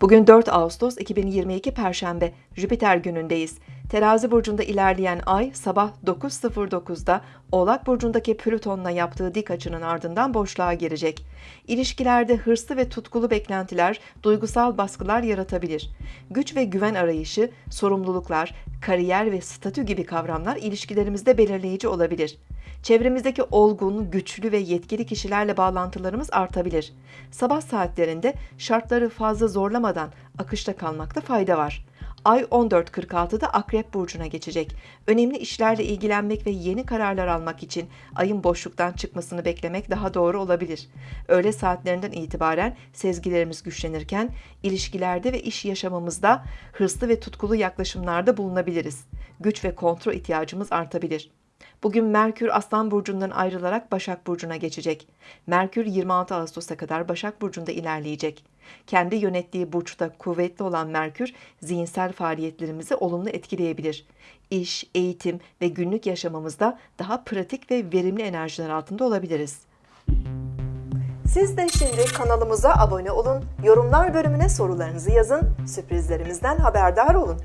Bugün 4 Ağustos 2022 Perşembe, Jüpiter günündeyiz. Terazi burcunda ilerleyen ay sabah 9.09'da Oğlak burcundaki Plüton'la yaptığı dik açının ardından boşluğa girecek. İlişkilerde hırslı ve tutkulu beklentiler, duygusal baskılar yaratabilir. Güç ve güven arayışı, sorumluluklar, kariyer ve statü gibi kavramlar ilişkilerimizde belirleyici olabilir. Çevremizdeki olgun, güçlü ve yetkili kişilerle bağlantılarımız artabilir. Sabah saatlerinde şartları fazla zorlamadan akışta kalmakta fayda var. Ay 14.46'da Akrep Burcu'na geçecek. Önemli işlerle ilgilenmek ve yeni kararlar almak için ayın boşluktan çıkmasını beklemek daha doğru olabilir. Öğle saatlerinden itibaren sezgilerimiz güçlenirken ilişkilerde ve iş yaşamımızda hırslı ve tutkulu yaklaşımlarda bulunabiliriz. Güç ve kontrol ihtiyacımız artabilir. Bugün Merkür Aslan Burcu'ndan ayrılarak Başak Burcu'na geçecek. Merkür 26 Ağustos'a kadar Başak Burcu'nda ilerleyecek. Kendi yönettiği burçta kuvvetli olan Merkür, zihinsel faaliyetlerimizi olumlu etkileyebilir. İş, eğitim ve günlük yaşamımızda daha pratik ve verimli enerjiler altında olabiliriz. Siz de şimdi kanalımıza abone olun, yorumlar bölümüne sorularınızı yazın, sürprizlerimizden haberdar olun.